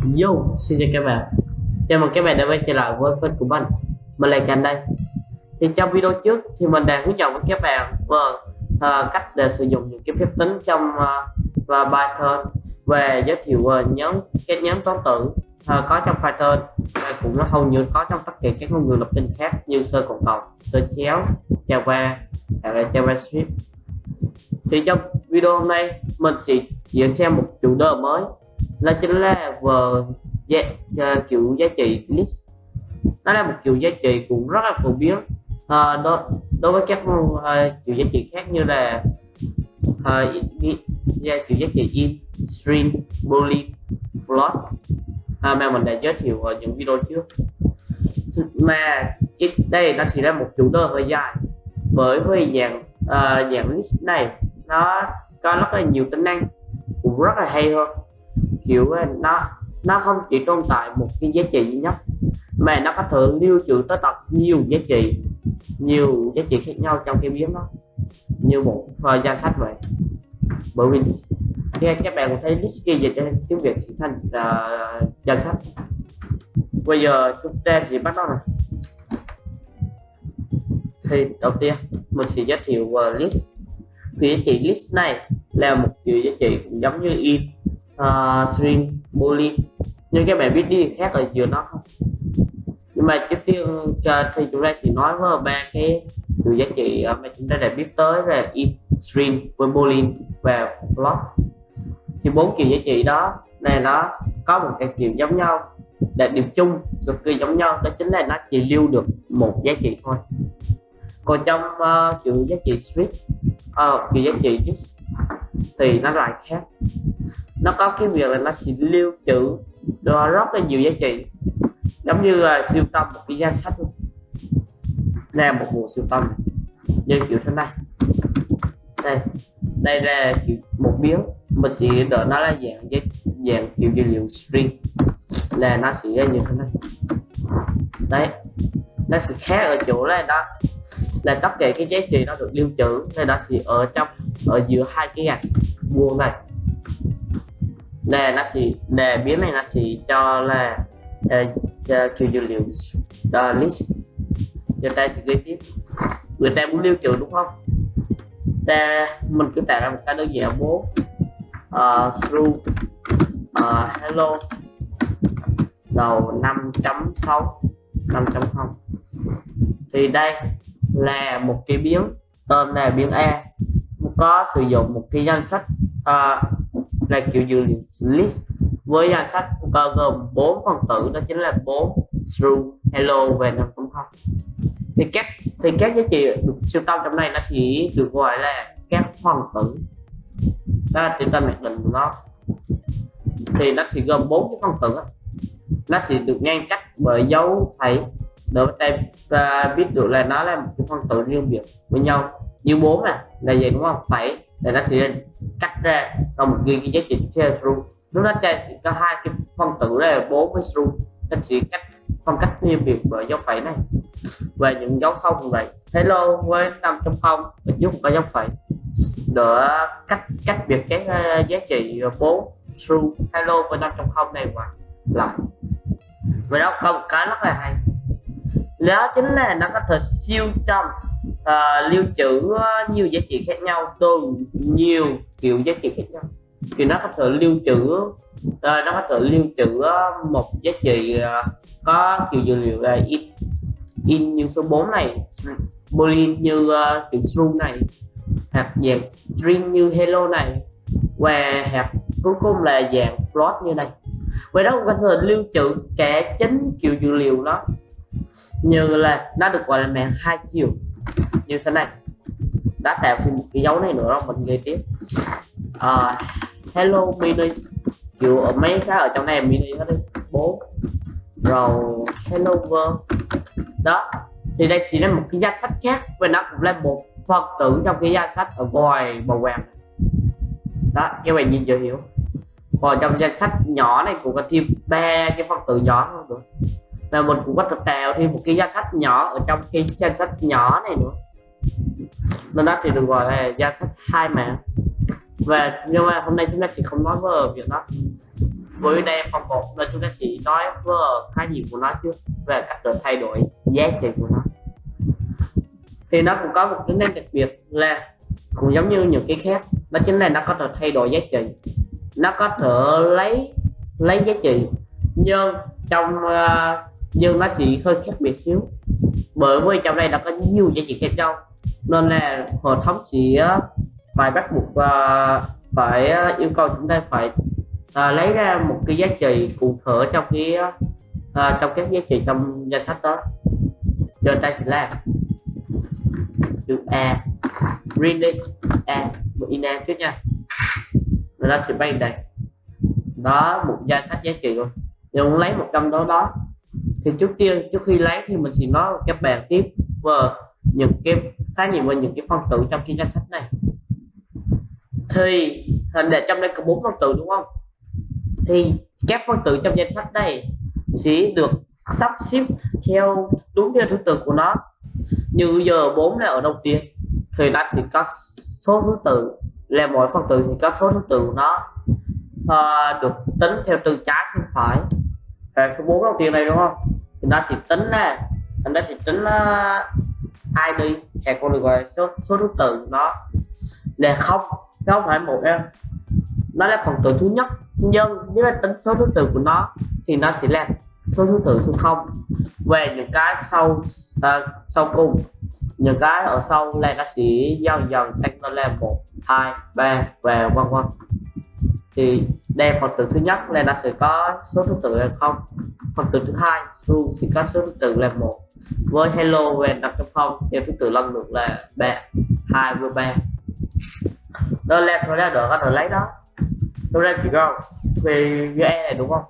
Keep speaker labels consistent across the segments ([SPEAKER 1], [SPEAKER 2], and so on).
[SPEAKER 1] Yo, xin chào các bạn. Chào mừng các bạn đã quay trở lại với kênh của mình. Mình là Cảnh đây. Thì trong video trước thì mình đã hướng dẫn với các bạn về uh, cách để sử dụng những cái phép tính trong uh, và Python về giới thiệu về nhóm các nhóm toán tử uh, có trong Python và cũng nó hầu như có trong tất cả các ngôn ngữ lập trình khác như sơ cộng cộng, sơ chéo, Java, hay là JavaScript. Thì trong video hôm nay mình sẽ chuyển sang một chủ đề mới là chính là về giá, uh, kiểu giá trị list. Nó là một kiểu giá trị cũng rất là phổ biến. Uh, đối, đối với các uh, kiểu giá trị khác như là uh, giá kiểu giá trị in string boolean float. Uh, mà mình đã giới thiệu ở những video trước. Mà cái đây nó sẽ là một chủ đề hơi dài. Bởi vì dạng uh, dạng list này nó có rất là nhiều tính năng cũng rất là hay hơn chịu ờ, nó nó không chỉ tồn tại một cái giá trị duy nhất mà nó có thể lưu trữ tới tận nhiều giá trị nhiều giá trị khác nhau trong cái biến đó. Như một uh, danh sách vậy. Bởi vì khi các bạn thấy list kia về trên tiếng việt sẽ thành uh, danh sách. Bây giờ chúng ta sẽ bắt đầu rồi thì đầu tiên mình sẽ giới thiệu uh, list. Thì giá trị list này là một kiểu giá trị cũng giống như in. Ờ, uh, string boolean nhưng các bạn biết đi khác ở giữa nó không. Nhưng mà trước tiên thì chúng ta sẽ nói với ba cái từ giá trị mà chúng ta đã biết tới là in string với boolean và float thì bốn kiểu giá trị đó này nó có một cái kiểu giống nhau đặc điểm chung cực kỳ giống nhau. Đó chính là nó chỉ lưu được một giá trị thôi. Còn trong uh, kiểu giá trị string uh, ờ, kiểu giá trị list thì nó lại khác nó có cái việc là nó sẽ lưu trữ nó rất là nhiều giá trị. Giống như là siêu tâm một cái danh sách luôn là một bộ siêu tâm như kiểu thế này. Đây. Đây là kiểu một biến mình sẽ đợi nó là dạng dạng kiểu dữ liệu string. Là nó sẽ ra như thế này. Đấy. Nó sẽ khác ở chỗ là đó. Là tất cả cái giá trị nó được lưu trữ, nên nó sẽ ở trong, ở giữa hai cái gạch vuông này là nó sẽ đề biến này nó sẽ cho là uh, cho kiểu dữ liệu uh, list. Người ta sẽ ghi tiếp. Người ta muốn lưu trữ đúng không? Ta mình cứ tạo ra một cái đơn giản bố. Uh, through uh, hello. Đầu 5.6 5.0 thì đây là một cái biến tên là biến A. Có sử dụng một cái danh sách uh, là kiểu dữ liệu list với danh sách có gồm bốn phần tử, đó chính là 4 true hello và 5.0 thì các thì các giá trị được siêu tâm trong này nó sẽ được gọi là các phần tử. Đó là chúng ta mặc định của nó. Thì nó sẽ gồm bốn cái phần tử nó sẽ được ngăn cách bởi dấu phẩy. Để ta biết được là nó là một cái phân tử riêng biệt với nhau. Như bốn nè, là gì đúng không? Phẩy để nó sẽ cắt ra trong một ghi cái giá trị true lúc đó cha chỉ có hai cái phân tử là bốn với true nó sẽ cách phân cách riêng biệt bởi dấu phẩy này. Về những dấu sau cũng vậy. Hello với 5.0 mình giúp có dấu phẩy. Để cách cách biệt cái ờ, giá trị 4 true hello với 5.0 này mà lại và đó có một cái rất là hay. Đó chính là nó có thể siêu trong uh, lưu trữ ờ, nhiều giá trị khác nhau từ nhiều kiểu giá trị khác nhau. Thì nó có thể lưu trữ uh, nó có thể lưu trữ một giá trị uh, có kiểu dữ liệu là in in như số 4 này boolean như uh, kiểu string này hoặc dạng string như hello này và hoặc cuối cùng là dạng float như này. Vậy đó cũng có thể lưu trữ cả chính kiểu dữ liệu đó như là nó được gọi là mạng hai chiều như thế này. Đã tạo thêm một cái dấu này nữa đó mình nghe tiếp. À, hello mini. Kiểu ở mấy cái ở trong này mini hết đi. Bố. Rồi hello world. Đó. Thì đây sẽ là một cái danh sách khác và nó cũng là một phần tử trong cái danh sách ở ngoài màu vàng đó các bạn nhìn dễ hiểu. Còn trong danh sách nhỏ này cũng có thêm ba cái phần tử nhỏ thôi nữa là mình cũng có thể tạo thêm một cái danh sách nhỏ ở trong cái danh sách nhỏ này nữa. Nên đó thì được gọi là danh sách hai mạng. Và nhưng mà hôm nay chúng ta sẽ không nói về việc đó. Với đây phòng một nên chúng ta sẽ nói về khái niệm của nó trước về cách để thay đổi giá trị của nó. Thì nó cũng có một tính năng đặc biệt là cũng giống như những cái khác đó chính là nó có thể thay đổi giá trị. Nó có thể lấy lấy giá trị. Nhưng trong uh, nhưng nó sẽ hơi khác biệt xíu. Bởi vì trong đây nó có nhiều giá trị khác nhau. Nên là hệ thống sẽ ờ, phải bắt buộc và phải ờ, yêu cầu chúng ta phải à, lấy ra một cái giá trị cụ thể trong cái à, trong các giá trị trong danh sách đó. Giờ ta sẽ làm. Chữ A. Reading A. Một in A trước nha. Rồi ta sẽ bay đây. Đó một danh sách giá trị luôn. Nhưng lấy một trong đó đó thì trước tiên trước khi lấy thì mình sẽ nói các bạn tiếp về những cái khái niệm về những cái phân tử trong cái danh sách này. Thì hình để trong đây có bốn phân tử đúng không? Thì các phân tử trong danh sách này sẽ được sắp xếp theo đúng theo thứ tự của nó. Như giờ 4 là ở đầu tiên thì nó sẽ có số thứ tự là mỗi phân tử sẽ có số thứ tự của nó à, được tính theo từ trái sang phải và cái bốn đồng tiền này đúng không? Thì ta sẽ tính nè, chúng ta sẽ tính ờ, uh, ID hay còn được gọi số số thứ tự nó. Là không không phải một em nó là phần tử thứ nhất nhưng nếu là tính số thứ tự của nó thì nó sẽ là số thứ tự số không. Về những cái sau uh, sau cùng. Những cái ở sau là nó sẽ dần dần tăng lên là một hai ba và vân vân. Thì đây phần tử thứ nhất là nó sẽ có số thứ tự là không. Phần tử thứ hai luôn sẽ có số thứ tự là một. Với hello về đặt trong không theo thứ tự lần lượt là ba. Hai và ba. Đó là thôi ra đỡ có thể lấy đó. Tôi ra chỉ có về e này đúng không?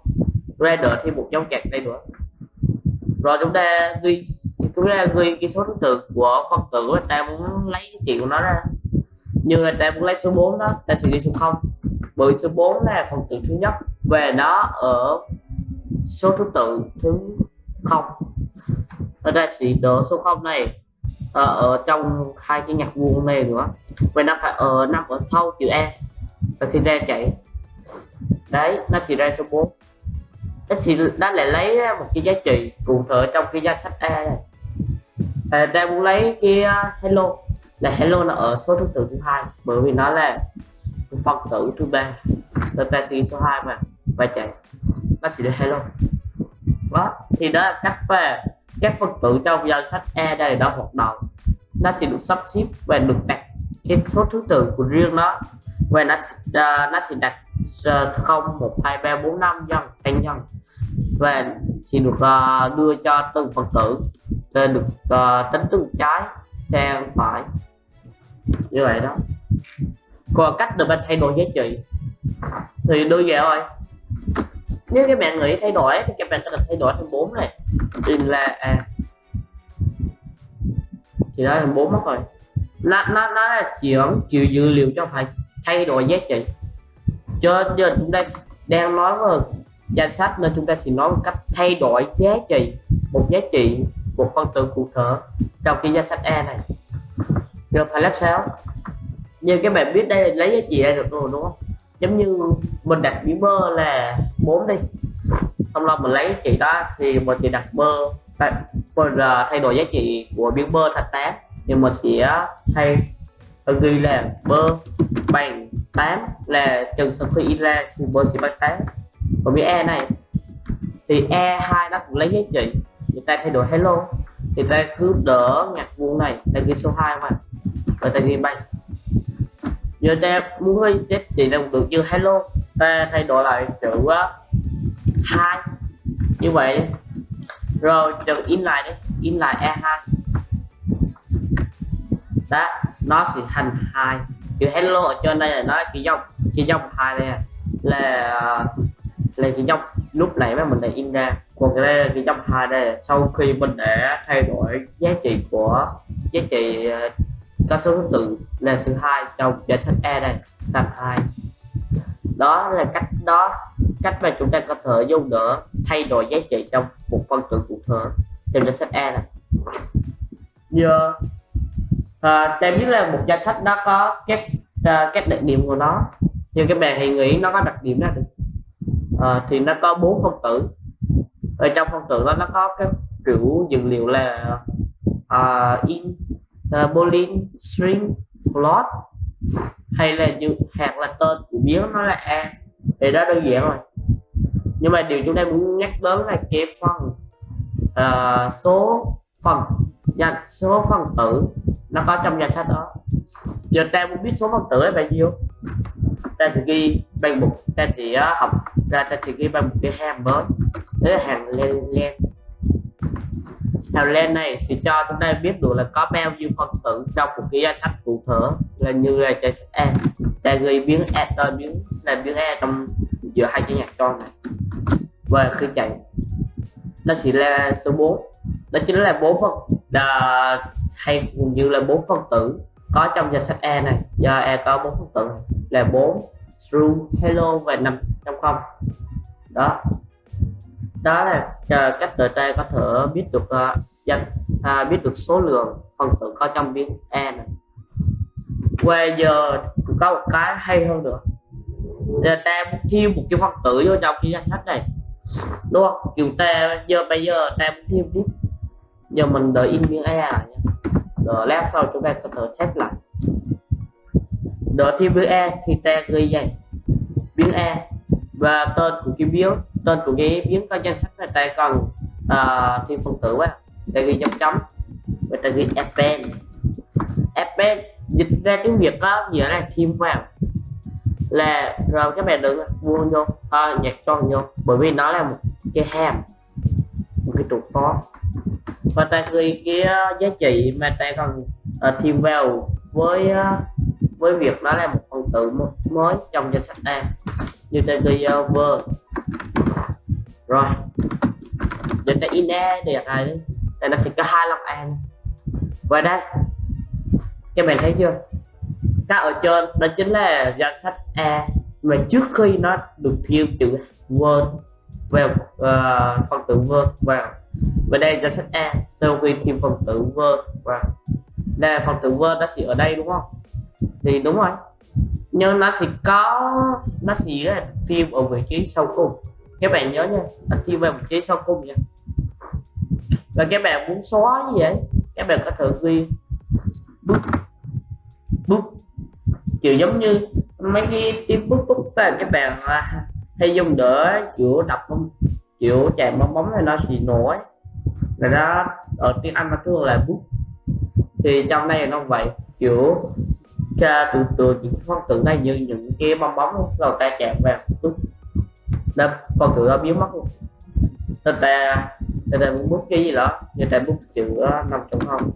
[SPEAKER 1] Ra đỡ thêm một dấu kẹt đây nữa. Rồi chúng ta ghi, chúng ta ghi cái số thứ tự của phân tử, ta muốn lấy cái chuyện của nó ra. Như là ta muốn lấy số 4 đó, ta sẽ ghi số không bởi số 4 là phần tử thứ nhất. Về nó ở số thứ tự thứ không. Ở đây sẽ đỡ số 0 này ở, ở trong hai cái nhạc vuông này nữa. Và nó phải ở nằm ở sau chữ E. Và khi ra chạy đấy nó sẽ ra số 4 nó sẽ nó lại lấy một cái giá trị cụ thể trong cái danh sách E này. À, đang muốn lấy cái ờ, hello. Là hello là ở số thứ tự thứ hai. Bởi vì nó là phân tử thứ ba. Chúng ta số 2 mà. Và chạy. Nó sẽ được hello đó thì đó là cách về các phân tử trong danh sách E đây đã hoạt động. Nó sẽ được sắp xếp và được đặt cái số thứ tự của riêng nó. Và nó uh, nó sẽ đặt uh, 0 1 2 3 4 5 nhân tăng nhân và sẽ được uh, đưa cho từng phần tử. Để được uh, tính từ trái sang phải. Như vậy đó còn cách để bạn thay đổi giá trị thì đưa về thôi. Nếu các bạn nghĩ thay đổi thì các bạn có thể thay đổi thành bốn này. Thì là à thì đó là bốn mất rồi. Nó nó nó là chuyển chiều dữ liệu cho phải thay đổi giá trị. Cho nên chúng ta đang nói về danh sách nên chúng ta sẽ nói một cách thay đổi giá trị, một giá trị, một phân tử cụ thể trong cái danh sách E này. Giờ phải làm sao? Như các bạn biết, đây là lấy giá trị ra được rồi, đúng không? Giống như mình đặt biến mơ là 4 đi. Xong rồi mình lấy giá trị đó, thì mình sẽ đặt mơ mình à, à, thay đổi giá trị của biến mơ thành 8 thì mình sẽ thay ghi là mơ bằng 8 là chừng sau khi in ra thì mơ sẽ bằng 8 còn với e này, thì e2 nó cũng lấy giá trị. Người ta thay đổi hello. Thì ta cứ đỡ ngặt vuông này ta ghi số 2 mà. Và ta ghi bằng giờ ta muốn hơi chết trị là được như hello. Ta thay đổi lại chữ uh, hai. Như vậy. Rồi chữ in lại đấy in lại e2 đó nó sẽ thành hai. Chữ hello ở trên đây là nó chỉ dòng. Chỉ dòng hai đây à. là ờ, là chỉ dòng. Lúc nãy mà mình đã in ra. Còn cái đây là cái dòng hai đây. Sau khi mình đã thay đổi giá trị của giá trị uh, có số thứ tự là thứ hai trong danh sách E đây thành hai. Đó là cách đó cách mà chúng ta có thể dùng để thay đổi giá trị trong một phân tử cụ thể trong danh sách E này. Giờ à, ta biết là một danh sách nó có các à, các đặc điểm của nó nhưng các bạn hãy nghĩ nó có đặc điểm nào à, thì nó có bốn phân tử. Ở trong phân tử đó nó có cái kiểu dữ liệu là uh, in Ờ, uh, boolean string float hay là như hạt là tên của biến nó là a. Thì đó đơn giản rồi. Nhưng mà điều chúng ta muốn nhắc đến là cái phần uh, số phần. Danh số phần tử nó có trong danh sách đó. Giờ ta muốn biết số phần tử là bao nhiêu? Ta sẽ ghi bằng một ta sẽ ờ, học. Ra ta sẽ ghi bằng một cái hàm mới. Đấy là hàng len len hàng len này sẽ cho chúng ta biết được là có bao nhiêu phân tử trong một cái danh sách cụ thể là như là danh sách A người biến A tên biến, là biến A trong giữa hai cái nhạc tròn này. Và khi chạy, nó sẽ là số 4 đó chính là bốn phân là ờ, hay như là bốn phân tử có trong danh sách E này. Do E có bốn phân tử là 4 true, hello và năm trong không. Đó đó là uh, cách tờ ta có thể biết được uh, danh uh, biết được số lượng phần tử có trong biến E này. Bây giờ có một cái hay hơn nữa. Là ta thêm một cái phần tử vô trong cái danh sách này đúng không? Kiểu ta giờ bây giờ ta thêm tiếp. Giờ mình đợi in biến e nhé rồi lát sau chúng ta có thể test lại. Đợi thêm biến e thì ta ghi vậy. Biến e và tên của cái biến tên của cái biến có danh sách này ta cần à, uh, thêm phần tử quá ta ghi dấu chấm và ta ghi append append dịch ra tiếng việt có nghĩa là thêm vào là rồi các bạn đừng vuông vô à, nhạc tròn vô bởi vì nó là một cái hàm một cái trục có và ta ghi cái à, giá trị mà ta cần uh, thêm vào với uh, với việc đó là một phần tử mới trong danh sách A như tên ghi ờ, rồi. Giờ ta in A thì rồi đây nó sẽ có hai lần A và đây. Các bạn thấy chưa? Các ở trên đó chính là danh sách A. Mà trước khi nó được thêm chữ word vào uh, phần tử word vào. Và đây danh sách A. Sau khi thêm phần tử word vào. Đây phần tử word nó sẽ ở đây đúng không? Thì đúng rồi nhưng nó sẽ có, nó sẽ là tiêm ở vị trí sau cùng. Các bạn nhớ nha, là tiêm vào vị trí sau cùng nha. Và các bạn muốn xóa như vậy các bạn có thể ghi bút bút kiểu giống như mấy cái tiếng bút bút là các bạn à, hay dùng để kiểu đọc kiểu chạm bóng bóng này nó sẽ nổi là đó, ở tiếng anh nó thường là bút thì trong này nó vậy, kiểu cha từ từ những phân tử này như những cái bong bóng rồi ta chạm vào chút, đó phân tử nó biến mất luôn. Nên ta người ta muốn bút cái gì đó như ta bút chữ năm chấm không.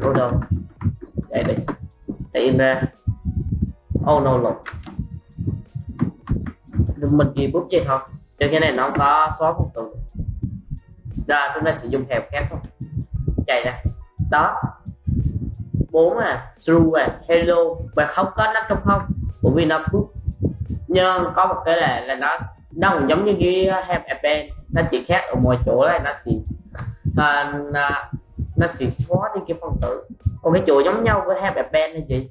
[SPEAKER 1] Ô đâu đây đi ta in ra. Oh no lộn mình chỉ bút vậy thôi. Cho cái này nó có xóa phân tử rồi chúng ta sử dụng hẹp khác không chạy ra. Đó bốn à true à hello và không có nắp trong không bởi vì nó bút nhưng có một cái là là nó nó cũng giống như cái uh, hẹp append nó chỉ khác ở mọi chỗ là nó chỉ uh, nó, chỉ sẽ xóa đi cái phân tử. Còn cái chỗ giống nhau với hẹp append là gì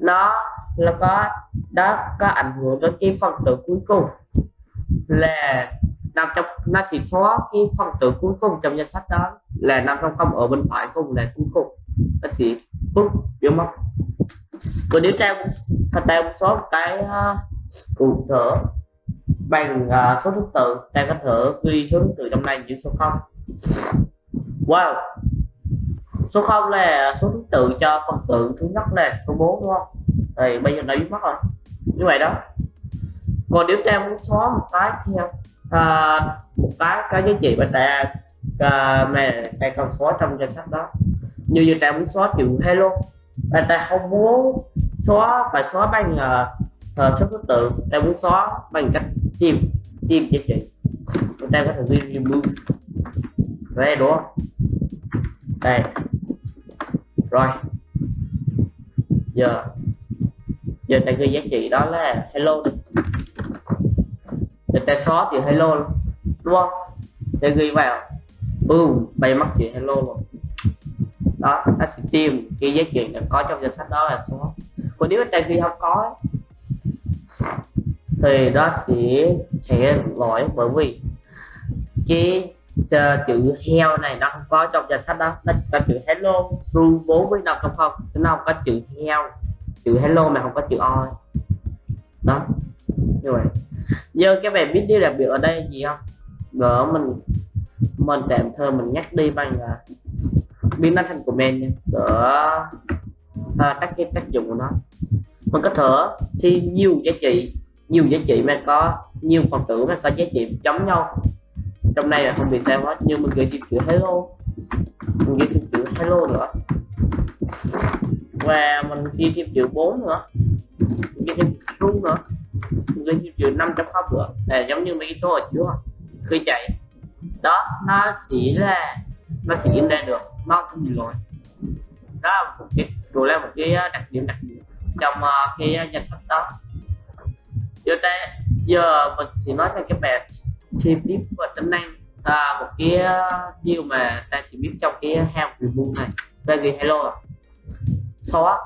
[SPEAKER 1] nó là có đó có ảnh hưởng đến cái phần tử cuối cùng. Là nằm trong nó sẽ xóa cái phần tử cuối cùng trong danh sách đó là nằm trong không ở bên phải cùng là cuối cùng bác sĩ bút biến mất còn nếu ta thật ta một số cái à, cụ thở bằng uh, số thứ tự ta có thể ghi số thứ tự trong này như số không. Wow! Số 0 là số thứ tự cho phần tử thứ nhất là số 4 đúng không? Thì bây giờ nó biết mất rồi. Như vậy đó. Còn nếu ta muốn xóa một cái theo uh, à, một cái cái giá trị mà ta uh, mà ta cần xóa trong danh sách đó như như ta muốn xóa kiểu hello và ta không muốn xóa phải xóa bằng uh, số thứ tự ta muốn xóa bằng cách tìm tìm giá trị. Chúng ta có thể ghi remove đây đúng không đây. Rồi. Giờ. Giờ ta ghi giá trị đó là hello. Để ta xóa chữ hello luôn. Đúng không? Ta ghi vào. Boom. Bay mất chữ hello luôn đó ta sẽ tìm cái giá trị được có trong danh sách đó là số. Còn nếu ta khi không có thì đó sẽ sẽ lỗi bởi vì cái uh, chữ heo này nó không có trong danh sách đó. Nó chỉ có chữ hello through 4 với 5 trong không. Nó không có chữ heo chữ hello mà không có chữ oi đó như vậy. Giờ các bạn biết điều đặc biệt ở đây gì không? Gỡ mình mình tạm thời mình nhắc đi bằng là biến nó thành comment nha. Đỡ à, tắt cái tác dụng của nó. Mình có thể thi nhiều giá trị nhiều giá trị mà có nhiều phần tử mà có giá trị giống nhau. Trong này là không bị sao hết nhưng mình gửi thêm chữ hello. Mình gửi thêm chữ hello nữa. Và mình ghi thêm chữ 4 nữa. Mình ghi thêm true nữa. Mình ghi thêm chữ 5 chấm nữa. Là giống như mấy cái số ở trước khi chạy. Đó nó chỉ là nó sẽ in ra được nó không bị lỗi đó là một cái rồi là một cái ờ, đặc điểm đặc biệt trong ờ, cái ờ, danh sách đó. Giờ đây giờ mình chỉ nói cho các bạn thêm tiếp và tính năng à, một cái điều mà ta chỉ biết trong cái hàm review này. Về cái hello xóa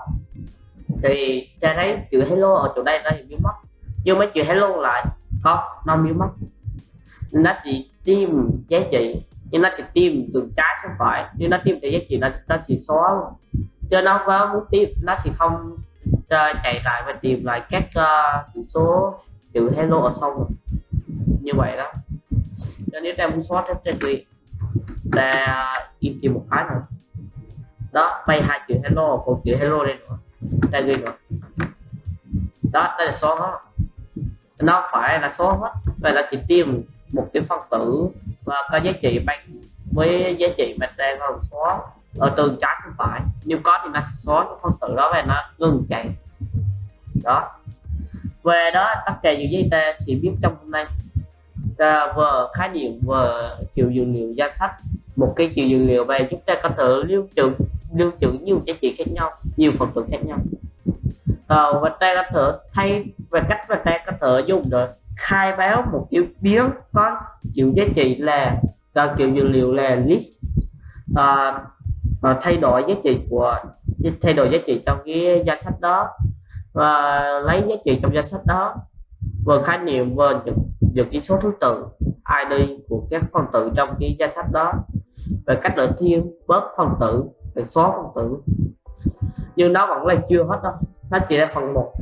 [SPEAKER 1] thì ta thấy chữ hello ở chỗ đây nó bị biến mất. Nhưng mấy chữ hello lại có nó biến mất. Nó sẽ tìm giá trị nhưng nó sẽ tìm từ trái sang phải. Nhưng nó tìm thấy giá trị nó nó sẽ xóa luôn. Cho nó có muốn tìm nó sẽ không uh, chạy lại và tìm lại các ờ, uh, chữ số chữ hello ở sau như vậy đó. Cho nếu ta muốn xóa hết trên đi ta in tìm một cái nữa. Đó bay hai chữ hello một chữ hello đây nữa. Đây ghi nữa? Đó đây là xóa hết. Nó phải là số hết vậy là chỉ tìm một cái phân tử và có giá trị bằng với giá trị mà đang còn xóa ở tường trái sang phải. Nếu có thì nó sẽ xóa cái phân tử đó và nó ngừng chạy. Đó. Về đó tất cả những giấy ta sẽ biết trong hôm nay. Ta vừa khái niệm vừa chiều dữ liệu danh sách. Một cái chiều dữ liệu về chúng ta có thể lưu trữ lưu trữ nhiều giá trị khác nhau nhiều phần tử khác nhau. À, và ta có thể thay về cách mà ta có thể dùng được khai báo một yếu biến có chịu giá trị là uh, kiểu dữ liệu là list. Uh, uh, thay đổi giá trị của thay đổi giá trị trong cái danh sách đó. Và lấy giá trị trong danh sách đó vừa khái niệm vừa những, những cái số thứ tự ID của các phần tử trong cái danh sách đó. Về cách để thêm bớt phần tử để xóa phần tử. Nhưng nó vẫn là chưa hết đâu nó chỉ là phần một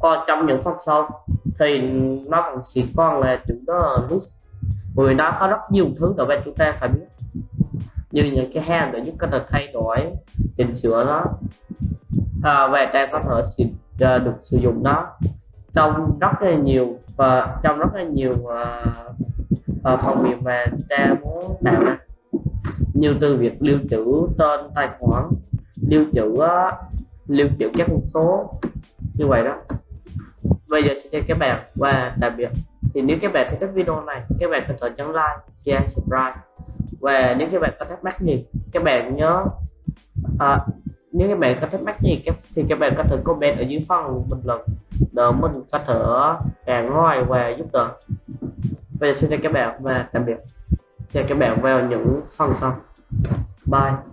[SPEAKER 1] còn trong những phần sau thì nó còn chỉ còn là chữ đó list. Vì nó có rất nhiều thứ để bên chúng ta phải biết. Như những cái ham để giúp có thể thay đổi chỉnh sửa nó. À, và ta có thể xịt uh, à, được sử dụng nó trong rất là nhiều và trong rất là nhiều uh, uh, phần mềm mà ta muốn tạo ra. Như từ việc lưu trữ tên tài khoản lưu trữ uh, lưu trữ các con số như vậy đó bây giờ xin chào các bạn và tạm biệt. Thì nếu các bạn thấy thích video này các bạn có thể nhấn like share subscribe. Và nếu các bạn có thắc mắc gì các bạn nhớ à, nếu các bạn có thắc mắc gì thì các bạn có thể comment ở dưới phần bình luận để mình có thể càng ngoài và giúp đỡ. Bây giờ xin chào các bạn và tạm biệt. Chào các bạn vào những phần sau. Bye.